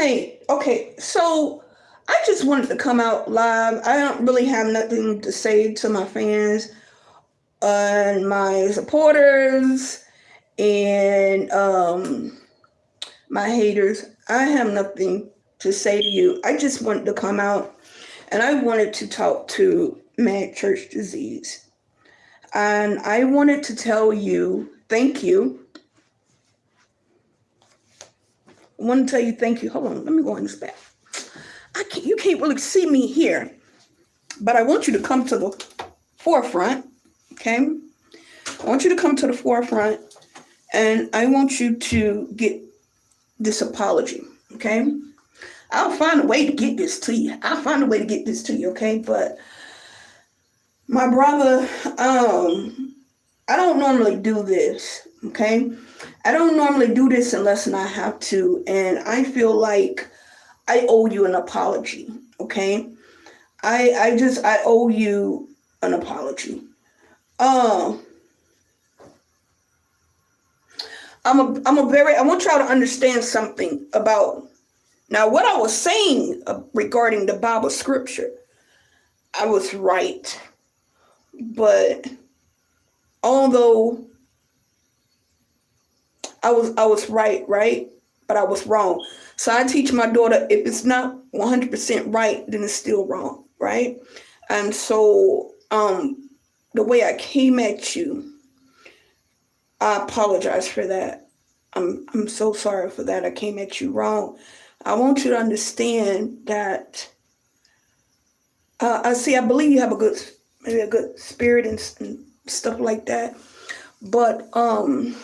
Hey, okay, so I just wanted to come out live. I don't really have nothing to say to my fans and my supporters and um, my haters. I have nothing to say to you. I just wanted to come out and I wanted to talk to Mad Church Disease. And I wanted to tell you thank you I want to tell you thank you. Hold on, let me go in this back. I can't, you can't really see me here, but I want you to come to the forefront, okay? I want you to come to the forefront and I want you to get this apology, okay? I'll find a way to get this to you. I'll find a way to get this to you, okay? But my brother, um, I don't normally do this, okay? I don't normally do this unless I have to, and I feel like I owe you an apology, okay? I I just I owe you an apology. Um I'm a I'm a very I want y'all to understand something about now what I was saying uh, regarding the Bible scripture. I was right. But although I was I was right, right? But I was wrong. So I teach my daughter if it's not 100% right, then it's still wrong, right? And so um the way I came at you, I apologize for that. I'm I'm so sorry for that. I came at you wrong. I want you to understand that uh, I see. I believe you have a good, maybe a good spirit and, and stuff like that. But um,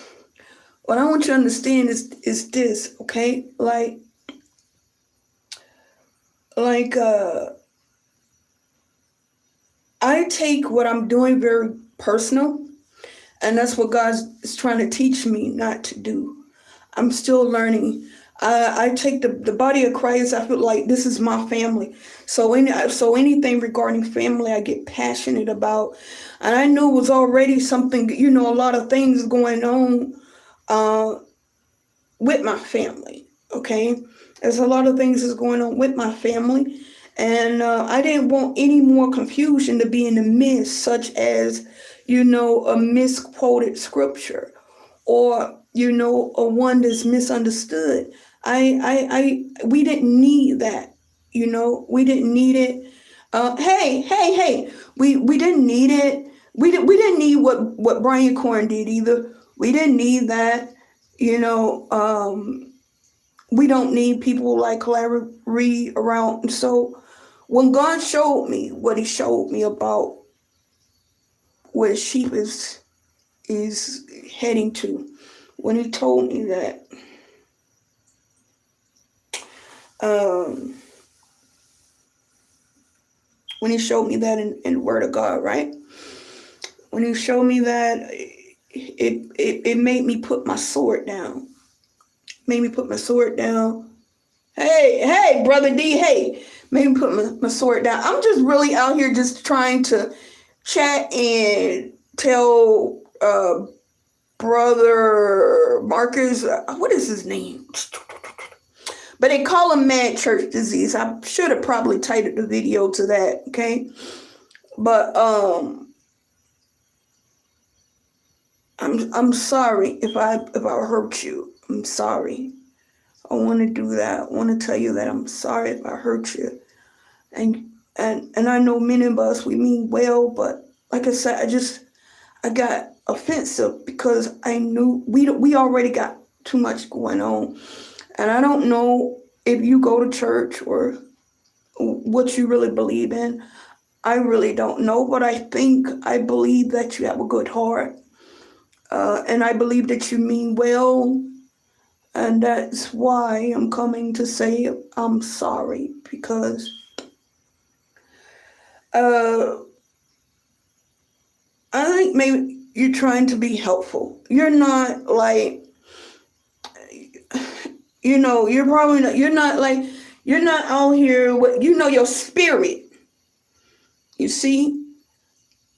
what I want you to understand is is this, okay? Like like uh I take what I'm doing very personal, and that's what God is trying to teach me not to do. I'm still learning. I, I take the, the body of Christ. I feel like this is my family. So any so anything regarding family, I get passionate about, and I knew it was already something. You know, a lot of things going on uh, with my family. Okay, there's a lot of things that's going on with my family, and uh, I didn't want any more confusion to be in the midst, such as you know a misquoted scripture, or you know a one that's misunderstood. I, I, I, we didn't need that. You know, we didn't need it. Uh, hey, hey, hey, we we didn't need it. We didn't we didn't need what what Brian Carn did either. We didn't need that. You know, um, we don't need people like Reid around. So when God showed me what he showed me about where sheep is is heading to, when he told me that um, when he showed me that in, in the word of God, right? When he showed me that it, it, it made me put my sword down. Made me put my sword down. Hey, hey, brother D, hey, made me put my, my sword down. I'm just really out here just trying to chat and tell uh, brother Marcus, uh, what is his name? But they call him mad church disease. I should have probably titled the video to that, okay? But um I'm I'm sorry if I if I hurt you. I'm sorry. I want to do that. I want to tell you that I'm sorry if I hurt you. And and and I know many of us we mean well, but like I said, I just I got offensive because I knew we we already got too much going on, and I don't know if you go to church or what you really believe in. I really don't know, but I think I believe that you have a good heart uh, and I believe that you mean well. And that's why I'm coming to say I'm sorry because uh, I think maybe you're trying to be helpful. You're not like, you know, you're probably not, you're not like, you're not out here with, you know, your spirit. You see,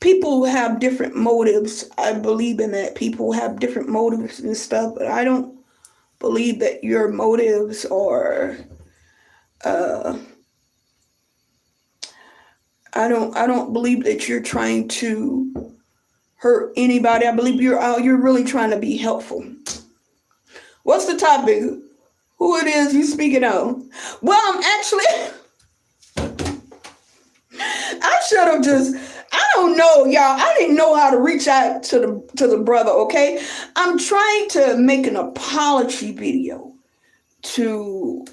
people have different motives. I believe in that. People have different motives and stuff, but I don't believe that your motives are uh, I don't I don't believe that you're trying to hurt anybody. I believe you're out. You're really trying to be helpful. What's the topic? Who it is you speaking of? Well, I'm actually. I should have just. I don't know, y'all. I didn't know how to reach out to the to the brother. Okay, I'm trying to make an apology video to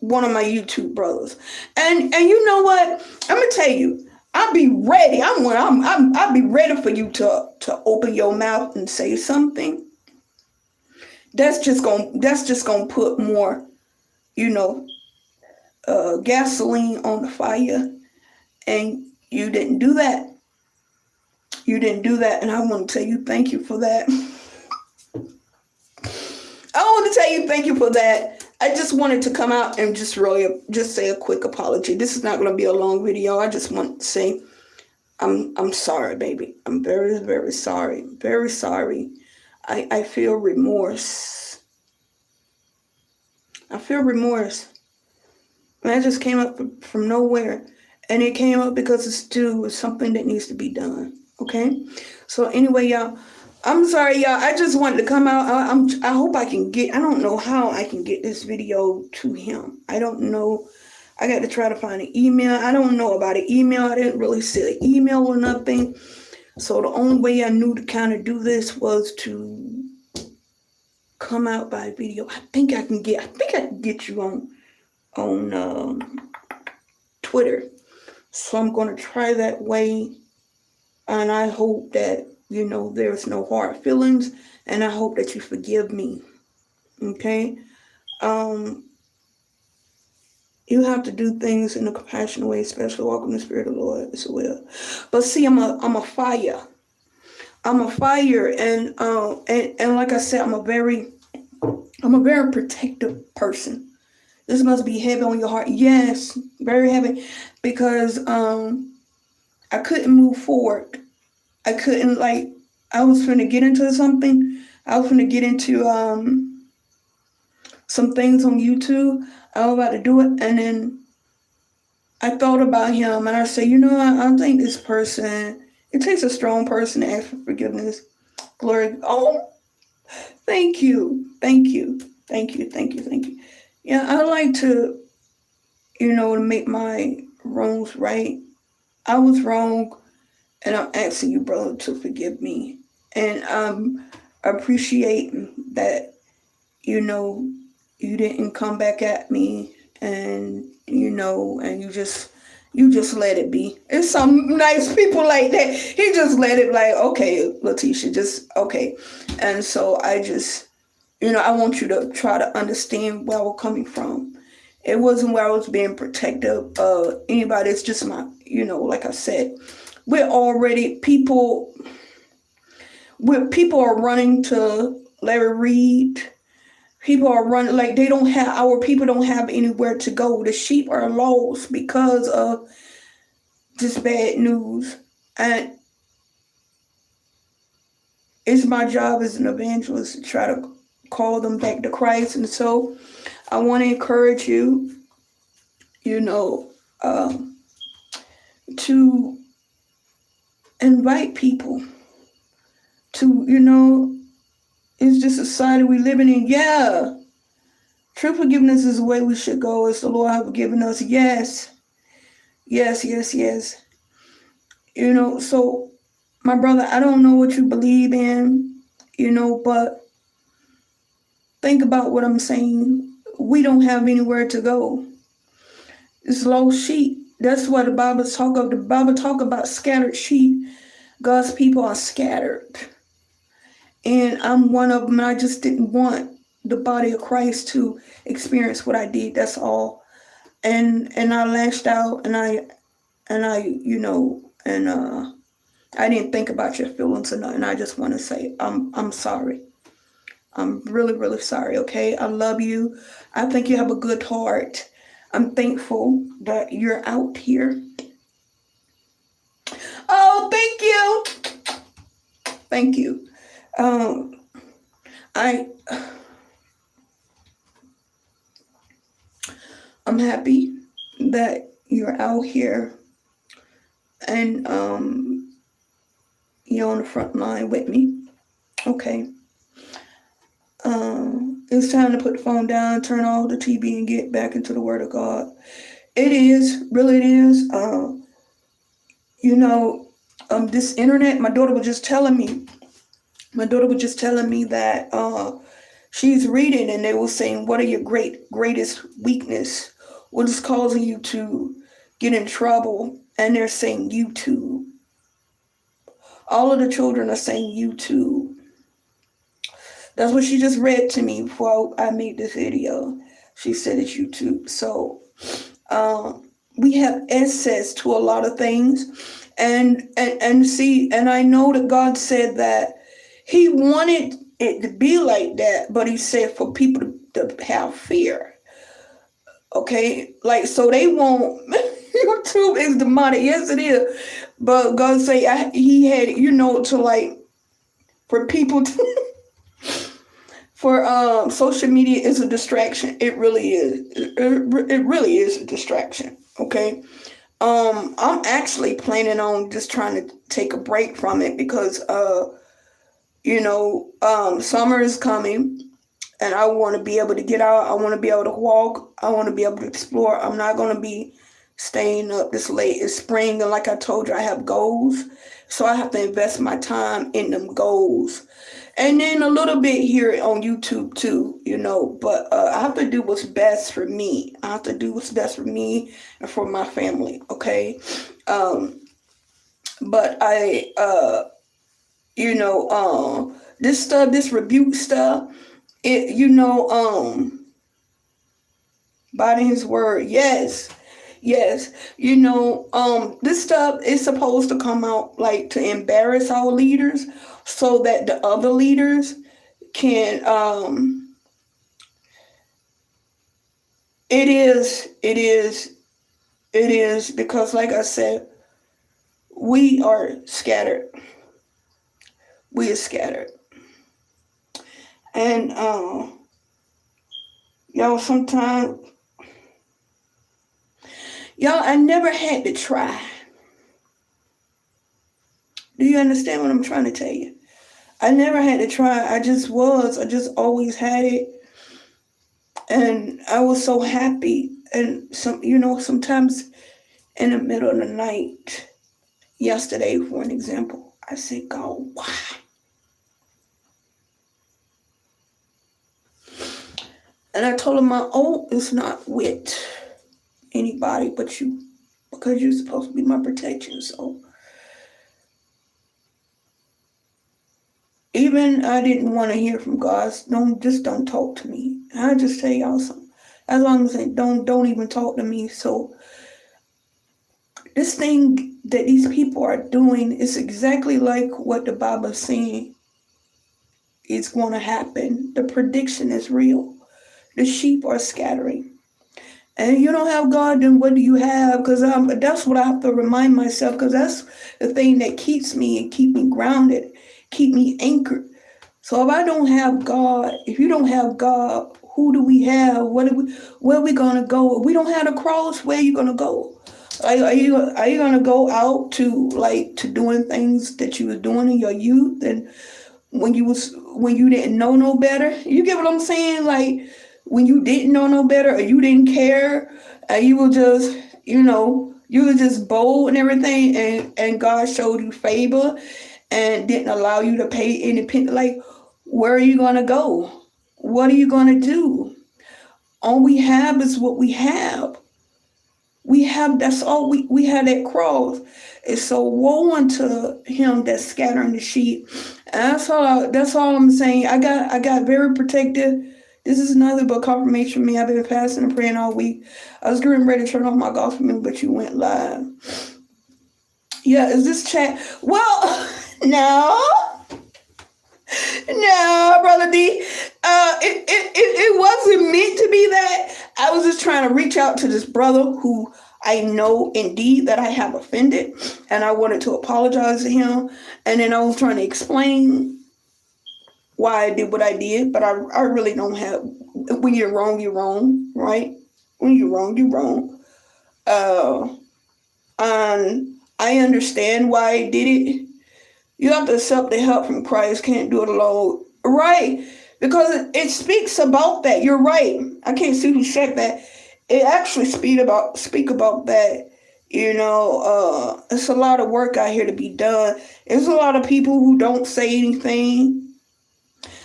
one of my YouTube brothers, and and you know what? I'm gonna tell you. I'll be ready. I'm I'm I'm I'll be ready for you to to open your mouth and say something. That's just gonna that's just gonna put more, you know, uh, gasoline on the fire, and you didn't do that. You didn't do that, and I want to tell you thank you for that. I want to tell you thank you for that. I just wanted to come out and just really just say a quick apology. This is not going to be a long video. I just want to say I'm I'm sorry, baby. I'm very very sorry. Very sorry. I I feel remorse. I feel remorse. And that just came up from nowhere. And it came up because it's still something that needs to be done. Okay? So anyway, y'all I'm sorry, y'all. I just wanted to come out. I, am I hope I can get. I don't know how I can get this video to him. I don't know. I got to try to find an email. I don't know about an email. I didn't really see an email or nothing. So the only way I knew to kind of do this was to come out by video. I think I can get. I think I can get you on on um, Twitter. So I'm going to try that way, and I hope that you know, there's no hard feelings, and I hope that you forgive me. Okay? Um, you have to do things in a compassionate way, especially walk in the Spirit of the Lord as well. But see, I'm a I'm a fire. I'm a fire, and uh, and and like I said, I'm a very I'm a very protective person. This must be heavy on your heart. Yes, very heavy, because um, I couldn't move forward I couldn't like I was trying to get into something. I was trying to get into um some things on YouTube. I was about to do it and then I thought about him and I said, you know, I, I think this person it takes a strong person to ask for forgiveness. Glory. Oh, thank you. Thank you. Thank you. Thank you. Thank you. Yeah, I like to, you know, make my wrongs right. I was wrong and I'm asking you, brother, to forgive me. And um, appreciate that, you know, you didn't come back at me and, you know, and you just, you just let it be. It's some nice people like that. He just let it like, okay, Letitia, just, okay. And so I just, you know, I want you to try to understand where we're coming from. It wasn't where I was being protective of anybody. It's just my, you know, like I said, we're already people where people are running to Larry Reid. People are running like they don't have our people don't have anywhere to go. The sheep are lost because of this bad news. And it's my job as an evangelist to try to call them back to Christ. And so I want to encourage you, you know, um, to invite people to, you know, it's just a society we living in. Yeah. True forgiveness is the way we should go as the Lord have given us. Yes. Yes, yes, yes. You know, so my brother, I don't know what you believe in, you know, but think about what I'm saying. We don't have anywhere to go. It's lost sheep. That's what the Bible talk of. The Bible talk about scattered sheep. God's people are scattered. And I'm one of them. I just didn't want the body of Christ to experience what I did. That's all. And and I lashed out and I and I, you know, and uh I didn't think about your feelings or nothing. I just want to say I'm I'm sorry. I'm really, really sorry, okay? I love you. I think you have a good heart. I'm thankful that you're out here. Oh, thank you. Thank you. Um, I I'm happy that you're out here and um, you're on the front line with me. Okay. Um, it's time to put the phone down, turn off the TV, and get back into the Word of God. It is, really, it is. Uh, you know, um, this internet, my daughter was just telling me, my daughter was just telling me that uh, she's reading and they were saying, what are your great greatest weakness? What is causing you to get in trouble? And they're saying YouTube. All of the children are saying YouTube. That's what she just read to me before I made this video. She said it's YouTube. So um, we have access to a lot of things. And, and and see, and I know that God said that He wanted it to be like that, but He said for people to, to have fear. Okay, like so they won't. YouTube is demonic. Yes, it is. But God say I, He had you know to like for people to for um, social media is a distraction. It really is. It, it really is a distraction. Okay. Um, I'm actually planning on just trying to take a break from it because, uh, you know, um, summer is coming and I want to be able to get out. I want to be able to walk. I want to be able to explore. I'm not going to be staying up this late. It's spring. And like I told you, I have goals. So I have to invest my time in them goals and then a little bit here on YouTube too, you know. But uh, I have to do what's best for me. I have to do what's best for me and for my family. Okay. Um, but I, uh, you know, um, this stuff, this rebuke stuff, it, you know, um, by His word, yes. Yes, you know, um, this stuff is supposed to come out like to embarrass our leaders so that the other leaders can um it is it is it is because like i said we are scattered. We are scattered. And um y'all sometimes y'all i never had to try do you understand what I'm trying to tell you? I never had to try. I just was. I just always had it. And I was so happy. And some, you know, sometimes in the middle of the night, yesterday, for an example, I said, God, why? And I told him my oath is not with anybody but you because you're supposed to be my protection. So even I didn't want to hear from God. Don't just don't talk to me. I just tell y'all something. As long as they don't don't even talk to me. So this thing that these people are doing is exactly like what the Bible is saying is going to happen. The prediction is real. The sheep are scattering. And you don't have God, then what do you have? Because that's what I have to remind myself, because that's the thing that keeps me and keep me grounded keep me anchored. So if I don't have God, if you don't have God, who do we have? What are we, where are we going to go? If we don't have a cross, where are you going to go? Are, are you are you going to go out to like to doing things that you were doing in your youth and when you was when you didn't know no better? You get what I'm saying? Like when you didn't know no better or you didn't care, and you were just you know you were just bold and everything, and and God showed you favor and didn't allow you to pay independent, like, where are you going to go? What are you going to do? All we have is what we have. We have, that's all we, we have that cross. It's so woe unto him that's scattering the sheep. And that's all, that's all I'm saying. I got, I got very protective. This is another but confirmation for me. I've been fasting and praying all week. I was getting ready to turn off my gospel music, but you went live. Yeah, is this chat? Well, No. No, brother D. Uh, it, it, it, it wasn't meant to be that. I was just trying to reach out to this brother who I know indeed that I have offended, and I wanted to apologize to him. And then I was trying to explain why I did what I did, but I, I really don't have, when you're wrong, you're wrong, right? when you're wrong, you're wrong. Uh, and I understand why I did it. You have to accept the help from Christ. Can't do it alone, right? Because it, it speaks about that. You're right. I can't see who said that. It actually speak about speak about that. You know, uh, it's a lot of work out here to be done. There's a lot of people who don't say anything.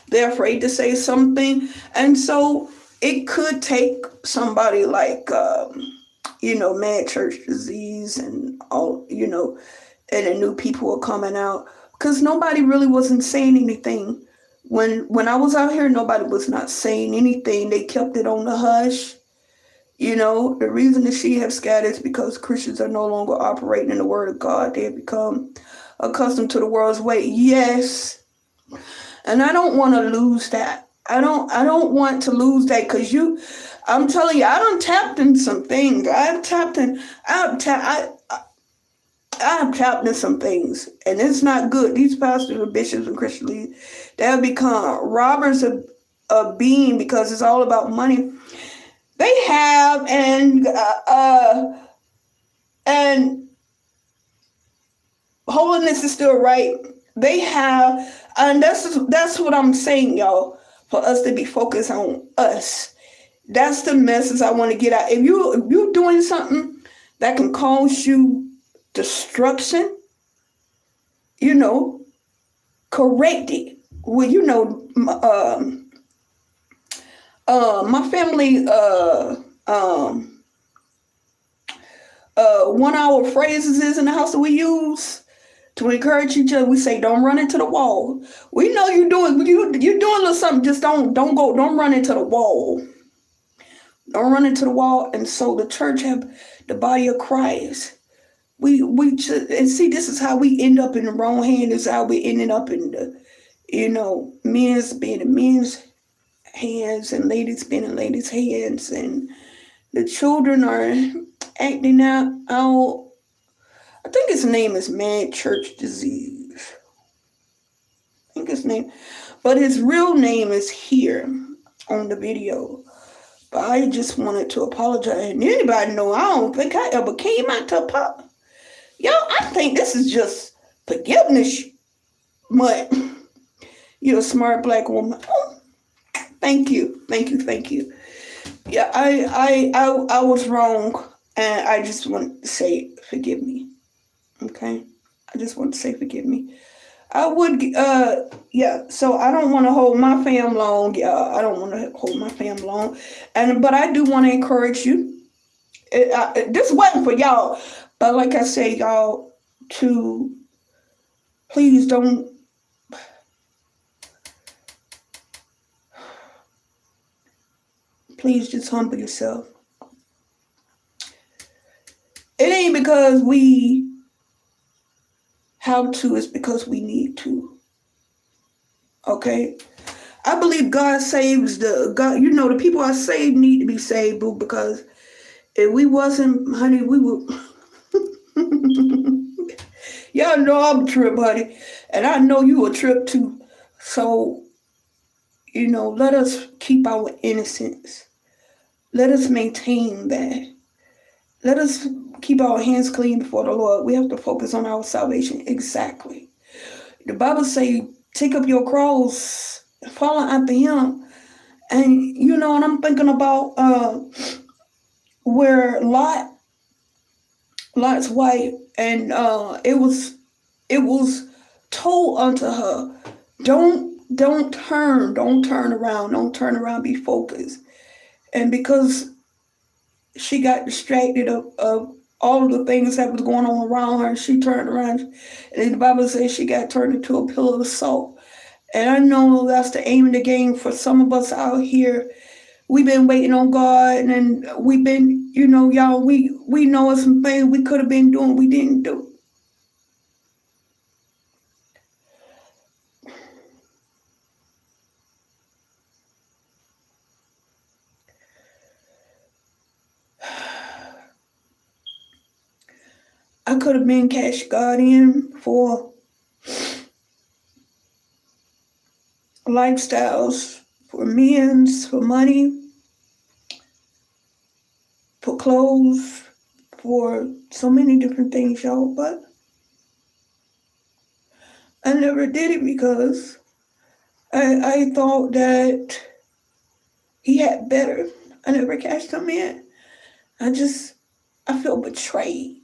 They're afraid to say something, and so it could take somebody like. Um, you know, mad church disease and all, you know, and the new people are coming out because nobody really wasn't saying anything. When when I was out here, nobody was not saying anything. They kept it on the hush. You know, the reason the sheep have scattered is because Christians are no longer operating in the word of God. They have become accustomed to the world's way. Yes. And I don't want to lose that. I don't I don't want to lose that because you I'm telling you, I don't tapped in some things. I've tapped in, I've tapped, I, I've tapped in some things, and it's not good. These pastors and bishops and Christian leaders, they have become robbers of, of being because it's all about money. They have, and uh, uh and holiness is still right. They have, and that's that's what I'm saying, y'all. For us to be focused on us that's the message I want to get out. If you if you're doing something that can cause you destruction, you know, correct it. Well, you know, um, uh, my family, uh, um, uh, one hour phrases is in the house that we use to encourage each other. We say, "Don't run into the wall." We know you're doing you you're doing a little something. Just don't don't go. Don't run into the wall. Don't run into the wall. And so the church have the body of Christ. We we just, and see this is how we end up in the wrong hand. This is how we ended up in the, you know, men's being in men's hands and ladies being in ladies' hands, and the children are acting out. out I think his name is Mad Church Disease. I think his name, but his real name is here on the video. But I just wanted to apologize. And anybody know I don't think I ever came out to pop. Yo, I think this is just forgiveness. But you're a smart black woman. Oh, thank you. Thank you. Thank you. Yeah, I, I I I was wrong. And I just want to say forgive me. Okay? I just want to say forgive me. I would, uh, yeah. So I don't want to hold my fam long. Yeah, I don't want to hold my fam long, and but I do want to encourage you. It, uh, this wasn't for y'all, but like I say, y'all, to please don't. Please just humble yourself. It ain't because we how to is because we need to. Okay? I believe God saves the God, you know, the people are saved need to be saved, boo, because if we wasn't, honey, we would Y'all know I'm a trip, honey. And I know you a trip too. So, you know, let us keep our innocence. Let us maintain that. Let us keep our hands clean before the Lord. We have to focus on our salvation. Exactly. The Bible say, take up your cross, follow after him. And you know, and I'm thinking about uh where Lot Lot's wife and uh it was it was told unto her, don't don't turn, don't turn around, don't turn around, be focused. And because she got distracted of, of all the things that was going on around her. She turned around, and the Bible says she got turned into a pillar of salt. And I know that's the aim of the game for some of us out here. We've been waiting on God, and we've been, you know, y'all. We we know some things we could have been doing, we didn't do. Could have been cash guardian for lifestyles, for men's, for money. for clothes, for so many different things, y'all, but I never did it because I, I thought that he had better. I never cashed him in. I just, I feel betrayed.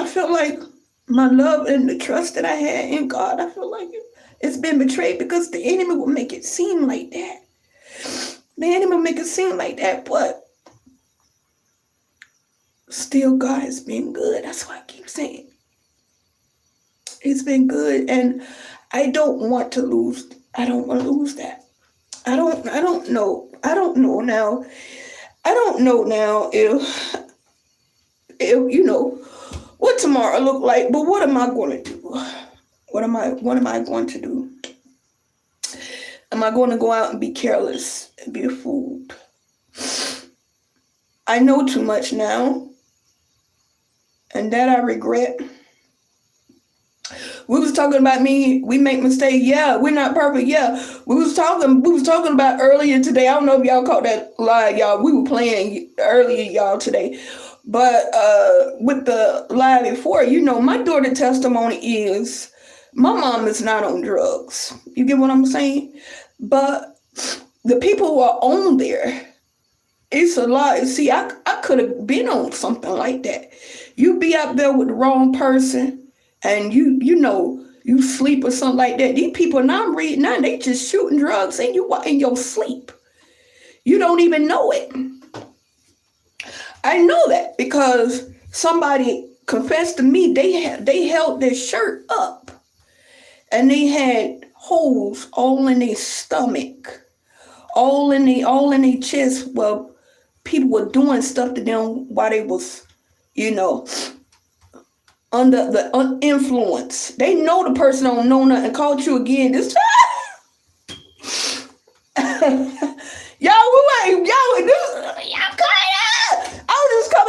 I feel like my love and the trust that I had in God, I feel like it's been betrayed because the enemy will make it seem like that. The enemy will make it seem like that, but still God has been good. That's why I keep saying. It's been good. And I don't want to lose, I don't want to lose that. I don't I don't know. I don't know now. I don't know now if if you know what tomorrow look like, but what am I going to do? What am I what am I going to do? Am I going to go out and be careless and be a fool? I know too much now. And that I regret. We was talking about me, we make mistakes. Yeah, we're not perfect. Yeah. We was talking, we was talking about earlier today. I don't know if y'all caught that live, y'all. We were playing earlier, y'all, today. But uh with the live before, you know, my daughter testimony is my mom is not on drugs. You get what I'm saying? But the people who are on there, it's a lot. See, I, I could have been on something like that. You be out there with the wrong person and you, you know, you sleep or something like that. These people now I'm reading now, they just shooting drugs and you in your sleep. You don't even know it. I know that because somebody confessed to me they they held their shirt up and they had holes all in their stomach, all in the all in their chest. Well, people were doing stuff to them while they was, you know, under the uh, influence. They know the person don't know nothing. Called you again this y'all, we ain't y'all. Y'all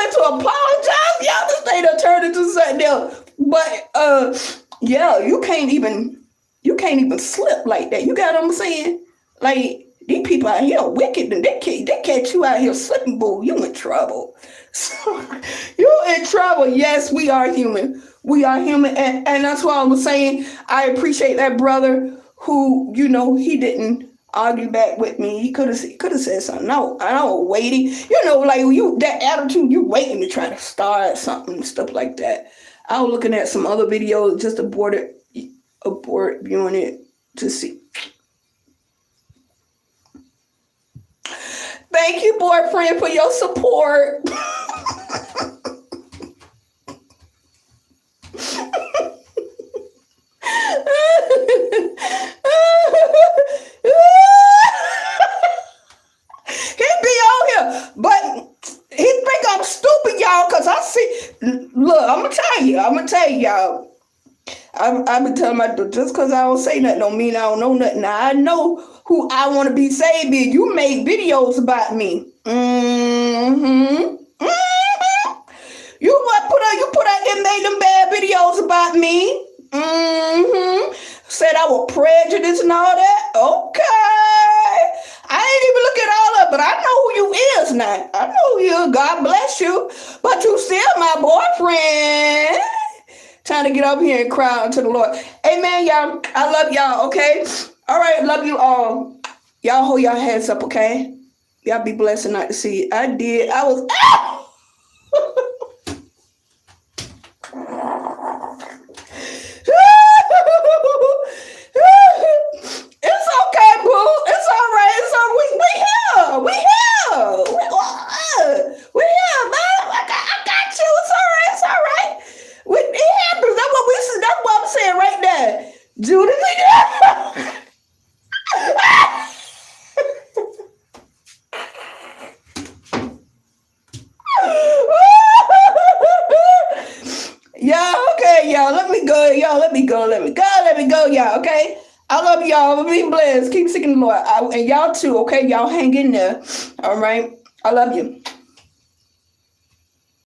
To apologize. Y'all this thing done turned into something else. But uh, yeah, you can't even you can't even slip like that. You got what I'm saying? Like these people out here wicked and they can't, they catch you out here slipping, boo. You in trouble. So you in trouble. Yes, we are human. We are human. And, and that's why I was saying I appreciate that brother who, you know, he didn't argue back with me. He could have could have said something. No, I don't waiting. You know, like you that attitude, you waiting to try to start something stuff like that. I was looking at some other videos, just aborted abort viewing it to see. Thank you, boyfriend, for your support. look, I'm gonna tell you, I'm gonna tell y'all. I'm, I've been telling my just because I don't say nothing don't mean I don't know nothing. Now, I know who I want to be saved. You made videos about me. Mm-hmm. Mm-hmm. You what put out you put out and made them bad videos about me. Mm-hmm. Said I was prejudiced and all that. Okay. I ain't even look at all of but I know who you is now. I know who you. God bless you. But you still my boyfriend. Trying to get up here and cry unto the Lord. Amen, y'all. I love y'all, okay? All right, love you all. Y'all hold your heads up, okay? Y'all be blessed not to see. I did. I was. it's ah okay, boo. It's all right. It's all we we here. We here. We, uh, we here, man. I got, I got you. It's all right. It's all right. We, it happens. That's what we. That's what I'm saying right there. Judas. y'all, okay, y'all. Let me go. Y'all, let me go. Let me go. Let me go, y'all. Okay. I love y'all. Be blessed. Keep seeking the Lord. I, and y'all too. Okay, y'all hang in there. All right. I love you.